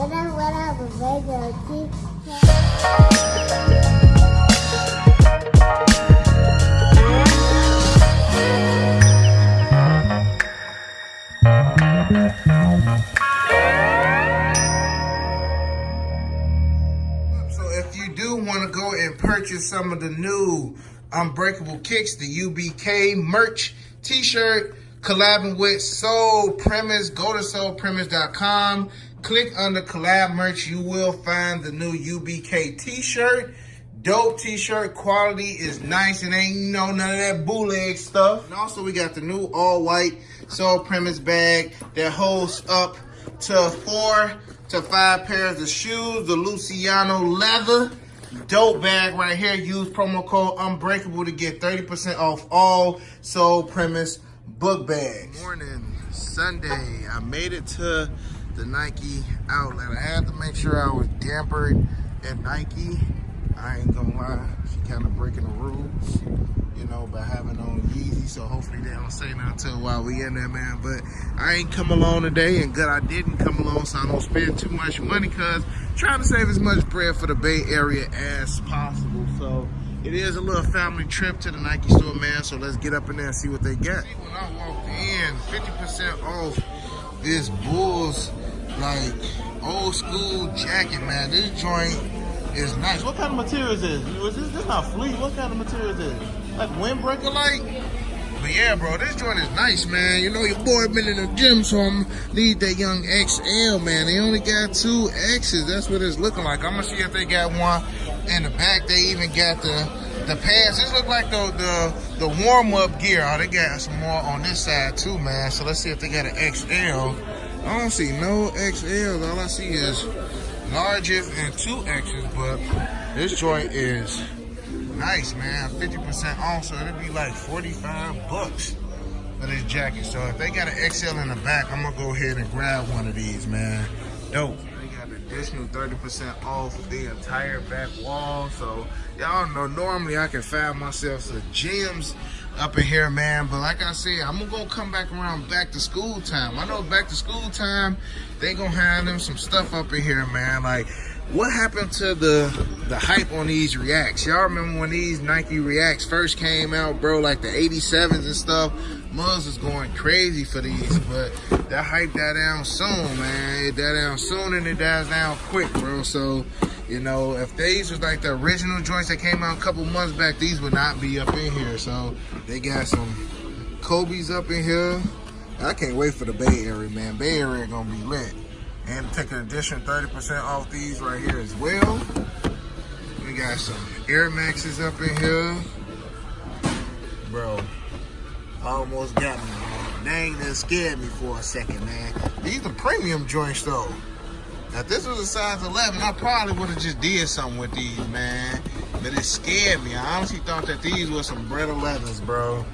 So if you do want to go and purchase some of the new Unbreakable Kicks, the UBK merch t-shirt, collabing with Soul Premise, go to soulpremise.com. Click under collab merch. You will find the new UBK t-shirt. Dope t-shirt quality is nice and ain't no none of that bootleg stuff. And also we got the new all white Soul Premise bag that holds up to four to five pairs of shoes. The Luciano leather dope bag right here. Use promo code Unbreakable to get 30% off all Soul Premise book bags. Morning, Sunday. I made it to the Nike outlet. I had to make sure I was dampered at Nike. I ain't gonna lie, she kind of breaking the rules, you know, by having on Yeezy. So hopefully they don't say nothing while we in there, man. But I ain't come along today, and good I didn't come along, so I don't spend too much money, cause trying to save as much bread for the Bay Area as possible. So it is a little family trip to the Nike store, man. So let's get up in there and see what they got. When I walked in, 50% off this Bulls like old school jacket, man. This joint is nice. What kind of material is this? Was this this not fleece? What kind of material is this? Like windbreaker like? But yeah, bro, this joint is nice, man. You know your boy been in the gym, so I'm need that young XL, man. They only got two X's. That's what it's looking like. I'm gonna see if they got one in the back. They even got the the pants. This look like the the, the warm up gear. Oh, they got some more on this side too, man. So let's see if they got an XL. I don't see no XLs. All I see is larges and two X's, but this joint is nice, man. 50% off, so it'll be like 45 bucks for this jacket. So if they got an XL in the back, I'm gonna go ahead and grab one of these, man. Dope. Additional 30% off the entire back wall. So y'all know, normally I can find myself some gems up in here, man. But like I said, I'm gonna come back around back to school time. I know back to school time, they gonna have them some stuff up in here, man. Like, what happened to the the hype on these Reacts? Y'all remember when these Nike Reacts first came out, bro? Like the 87s and stuff. Muzz is going crazy for these, but that hype died down soon, man. It died down soon and it dies down quick, bro. So, you know, if these was like the original joints that came out a couple months back, these would not be up in here. So they got some Kobe's up in here. I can't wait for the Bay Area, man. Bay Area gonna be lit. And take an additional 30% off these right here as well. We got some Air Maxes up in here. Bro, almost got me. Dang, that scared me for a second, man. These are premium joints, though. Now, this was a size 11, I probably would have just did something with these, man. But it scared me. I honestly thought that these were some Bred 11s, bro.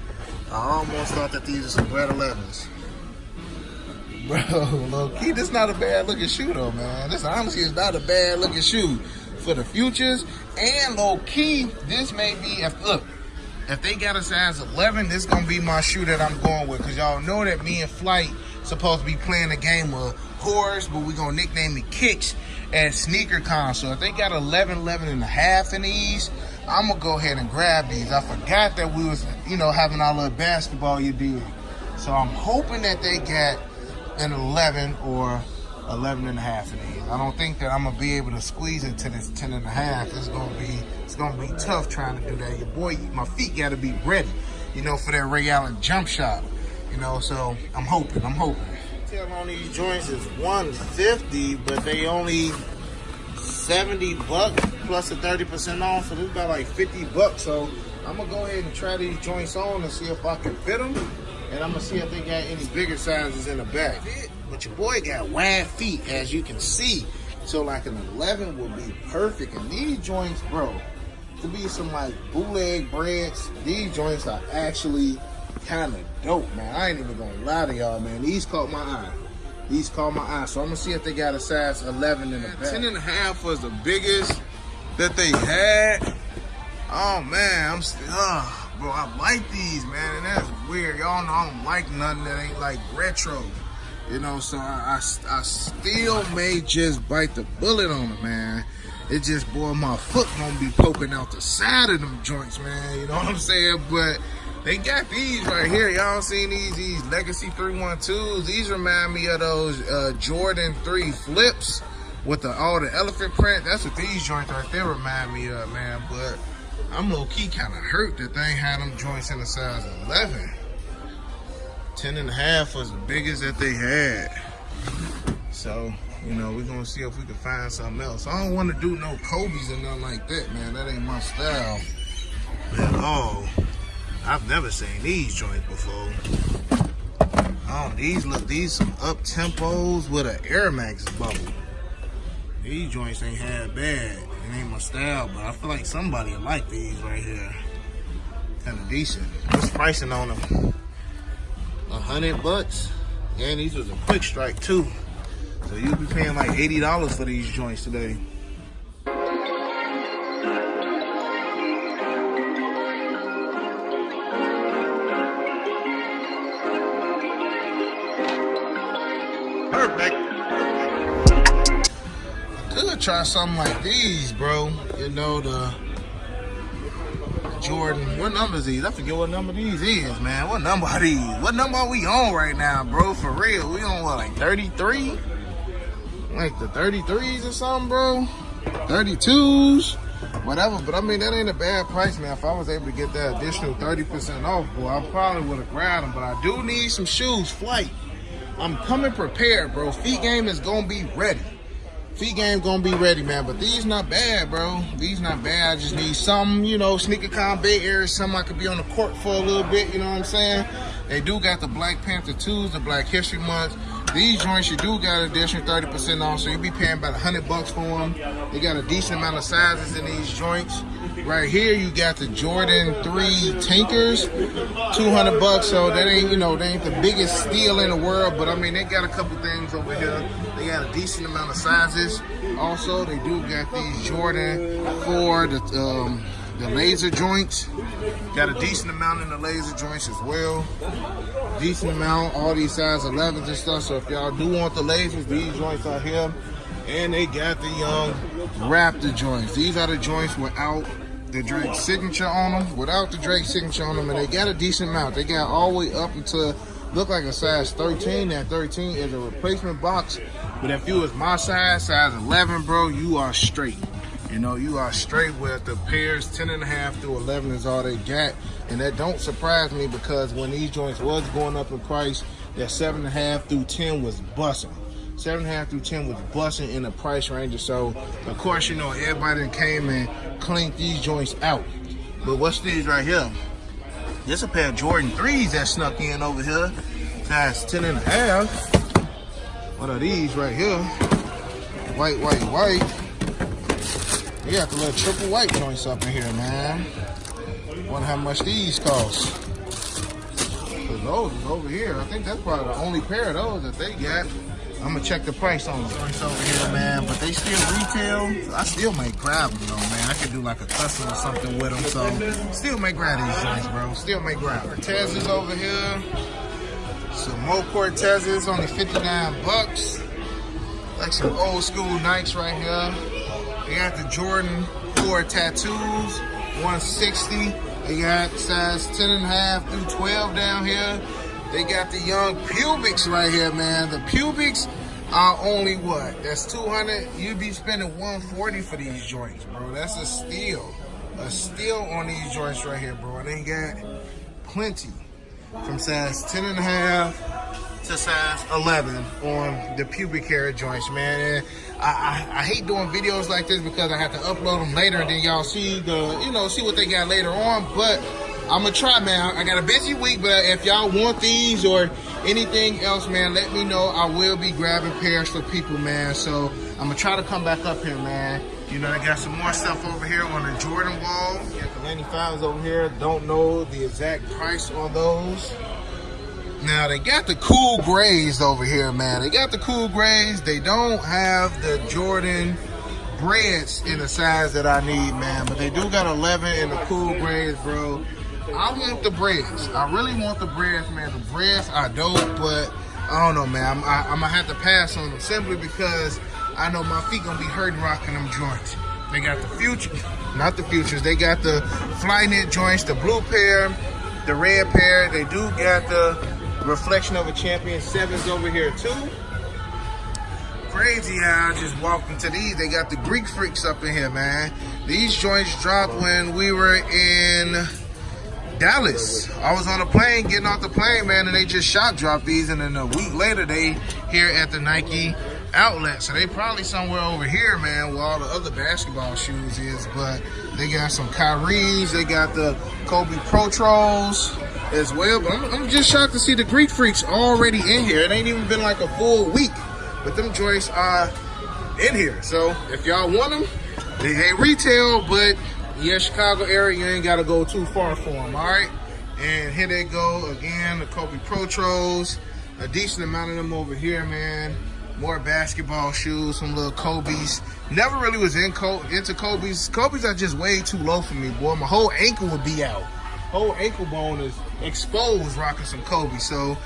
I almost thought that these were some Bred 11s. Bro, low key, this not a bad looking shoe though, man. This honestly is not a bad looking shoe for the futures. And low key, this may be, look, if they got a size 11, this gonna be my shoe that I'm going with. Cause y'all know that me and Flight supposed to be playing a game of horse, but we gonna nickname it Kicks at SneakerCon. So if they got 11, 11 and a half in these, I'm gonna go ahead and grab these. I forgot that we was, you know, having our little basketball you did. So I'm hoping that they got an 11 or 11 and a half in these. I don't think that I'm gonna be able to squeeze into this 10 and a half. It's gonna be it's gonna be tough trying to do that. Your boy, my feet gotta be ready, you know, for that Ray Allen jump shot. You know, so I'm hoping, I'm hoping. Retail on these joints is 150, but they only 70 bucks plus a 30% off, so this is about like 50 bucks. So I'm gonna go ahead and try these joints on and see if I can fit them. And I'm gonna see if they got any bigger sizes in the back. But your boy got wide feet, as you can see. So like an 11 would be perfect. And these joints, bro, to be some like bootleg breads, these joints are actually kind of dope, man. I ain't even gonna lie to y'all, man. These caught my eye. These caught my eye. So I'm gonna see if they got a size 11 in the back. 10 and a half was the biggest that they had. Oh man, I'm still, uh, bro, I like these, man, and that's weird. Y'all know I don't like nothing that ain't like retro. You know, so I, I, I still may just bite the bullet on it, man. It just, boy, my foot gonna be poking out the side of them joints, man. You know what I'm saying? But they got these right here. Y'all seen these? These Legacy 312s. These remind me of those uh, Jordan 3 flips with the all the elephant print. That's what these joints right there remind me of, man. But I'm low-key kind of hurt that they had them joints in the size 11. 10 and a half was the biggest that they had. So, you know, we're gonna see if we can find something else. I don't want to do no Kobe's or nothing like that, man. That ain't my style at all. I've never seen these joints before. Oh, these look, these some up tempos with an Air Max bubble. These joints ain't half bad. It ain't my style, but I feel like somebody will like these right here. Kind of decent. What's pricing on them? A hundred bucks. And these was a quick strike too. So you'll be paying like $80 for these joints today. Try something like these, bro. You know, the Jordan. What number is these? I forget what number these is, man. What number are these? What number are we on right now, bro? For real. We on what, like 33? like the 33s or something, bro. 32s, whatever. But I mean, that ain't a bad price, man. If I was able to get that additional 30% off, boy, I probably would have grabbed them. But I do need some shoes, flight. I'm coming prepared, bro. Feet game is gonna be ready. Feet game gonna be ready, man. But these not bad, bro. These not bad. I just need some, you know, SneakerCon Bay Area, something I could be on the court for a little bit, you know what I'm saying? They do got the Black Panther 2s, the Black History Month. These joints, you do got an additional 30% off, so you'll be paying about 100 bucks for them. They got a decent amount of sizes in these joints. Right here, you got the Jordan 3 Tinkers, 200 bucks, so that ain't, you know, they ain't the biggest steal in the world, but I mean, they got a couple things over here. They got a decent amount of sizes. Also, they do got these Jordan 4, the, um, the laser joints. Got a decent amount in the laser joints as well. Decent amount, all these size 11s and stuff. So if y'all do want the lasers, these joints are here. And they got the young Raptor joints. These are the joints without the Drake signature on them, without the Drake signature on them, and they got a decent amount. They got all the way up until look like a size 13. That 13 is a replacement box. But if you was my size, size 11, bro, you are straight. You know, you are straight with the pairs 10 and a half through 11 is all they got. And that don't surprise me because when these joints was going up in price, that seven and a half through 10 was busting. Seven and a half through 10 was busting in the price range. So, of course, you know, everybody came and cleaned these joints out. But what's these right here? This a pair of Jordan 3s that snuck in over here. Size 10 and a half. What are these right here? White, white, white. They got the little triple white joints up in here, man. Wonder how much these cost. Cause those is over here. I think that's probably the only pair of those that they got. I'm gonna check the price on them. Joints over here, man. But they still retail. I still may grab them though, man. I could do like a custom or something with them. So still may grab these joints, bro. Still may grab. Cortezes over here. Some more Cortezes, only 59 bucks. Like some old school Nikes right here. They got the Jordan 4 tattoos, 160. They got size 10 and a half through 12 down here. They got the young pubics right here, man. The pubics are only what? That's 200. You'd be spending 140 for these joints, bro. That's a steal. A steal on these joints right here, bro. They got plenty from size 10 and a half to size 11 on the pubic hair joints, man. And I, I, I, hate doing videos like this because I have to upload them later and then y'all see the, you know, see what they got later on. But I'm gonna try, man. I got a busy week, but if y'all want these or anything else, man, let me know. I will be grabbing pairs for people, man. So I'm gonna try to come back up here, man. You know, I got some more stuff over here on the Jordan wall. Got the 95s over here. Don't know the exact price on those. Now they got the cool grays over here, man. They got the cool grays. They don't have the Jordan breads in the size that I need, man. But they do got 11 in the cool grays, bro. I want the breads. I really want the breads, man. The breads are dope, but I don't know, man. I'm, I, I'm gonna have to pass on them simply because I know my feet gonna be hurting rocking them joints. They got the future, not the futures. They got the Flyknit joints, the blue pair, the red pair. They do got the reflection of a champion sevens over here too. Crazy how I just walked into these. They got the Greek freaks up in here, man. These joints dropped when we were in Dallas. I was on a plane, getting off the plane, man, and they just shot dropped these, and then a week later they here at the Nike outlet. So they probably somewhere over here, man, where all the other basketball shoes is. But they got some Kyrie's, they got the Kobe Protros as well. But I'm, I'm just shocked to see the Greek Freaks already in here. It ain't even been like a full week, but them joints are in here. So if y'all want them, they ain't retail, but yeah, Chicago area, you ain't got to go too far for them, all right? And here they go again, the Kobe Protros. A decent amount of them over here, man. More basketball shoes, some little Kobe's. Never really was in into Kobe's. Kobe's are just way too low for me, boy. My whole ankle would be out. Whole ankle bone is exposed rocking some Kobe. So,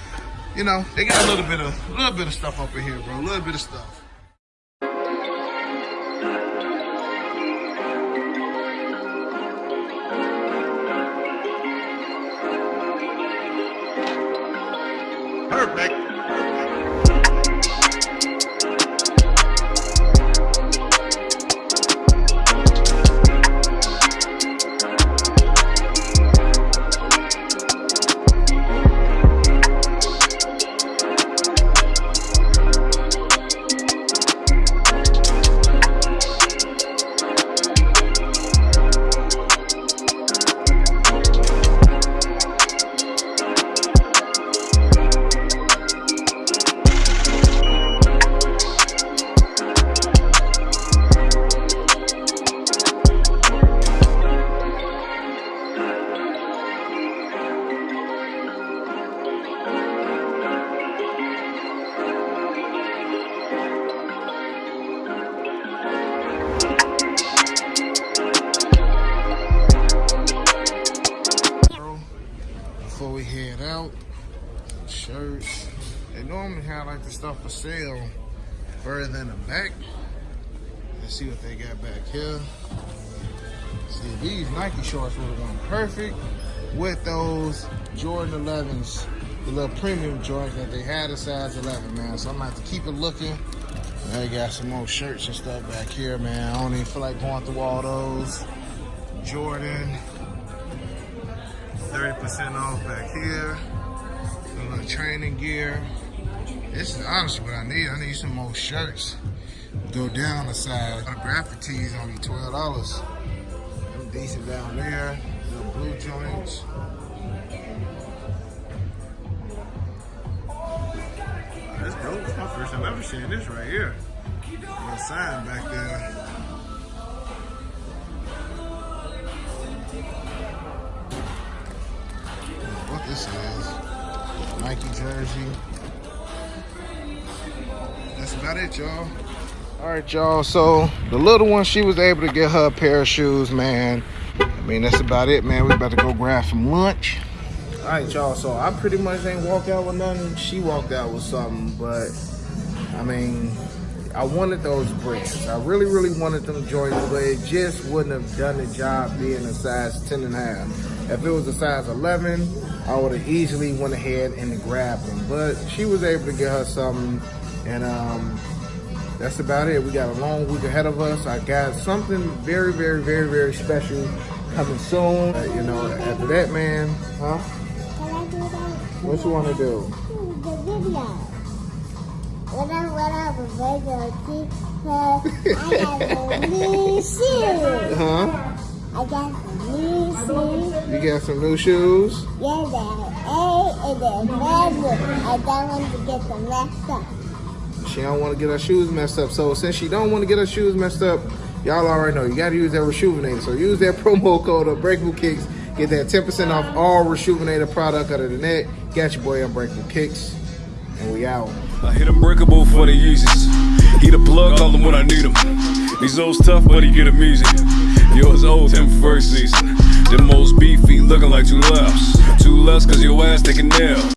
you know, they got a little bit of a little bit of stuff up in here, bro. A little bit of stuff. Stuff for sale further in the back. Let's see what they got back here. See, these Nike shorts would have gone perfect with those Jordan 11s, the little premium joints that they had a size 11, man. So I'm gonna have to keep it looking. They got some more shirts and stuff back here, man. I don't even feel like going through all those. Jordan, 30% off back here. A little training gear. This is honestly what I need. I need some more shirts. Go down a size. The graphic tees only $12. Them decent down there. Little blue joints. That's dope. It's my first time ever seeing this right here. Little sign back there. What this is. Nike jersey. That's about it, y'all. All right, y'all. So the little one, she was able to get her a pair of shoes, man. I mean, that's about it, man. We about to go grab some lunch. All right, y'all. So I pretty much ain't walk out with nothing. She walked out with something, but I mean, I wanted those brands. I really, really wanted them Jordans, but it just wouldn't have done the job being a size 10 and a half. If it was a size 11, I would have easily went ahead and grabbed them. But she was able to get her something, and um, that's about it. We got a long week ahead of us. I got something very, very, very, very special coming soon. Uh, you know, after that, man, huh? What you want to do? The video. When I went out the video, I have a new shoes. Huh? I got some new shoes. You got some new shoes? Yeah, they're A and they're red. I don't want to get them messed up. She don't want to get her shoes messed up. So since she don't want to get her shoes messed up, y'all already know you got to use that Reshoevn8. So use that promo code Unbreakable Kicks. Get that 10% off all Reshoevn8 product other than that. Got your boy Unbreakable Kicks. And we out. I hit Unbreakable for the Yeezys. He the plug, call him when I need him. These old tough, but he get him easy. Yours old him first season. The most beefy, looking like two laughs. Two less, cause your ass taking nail.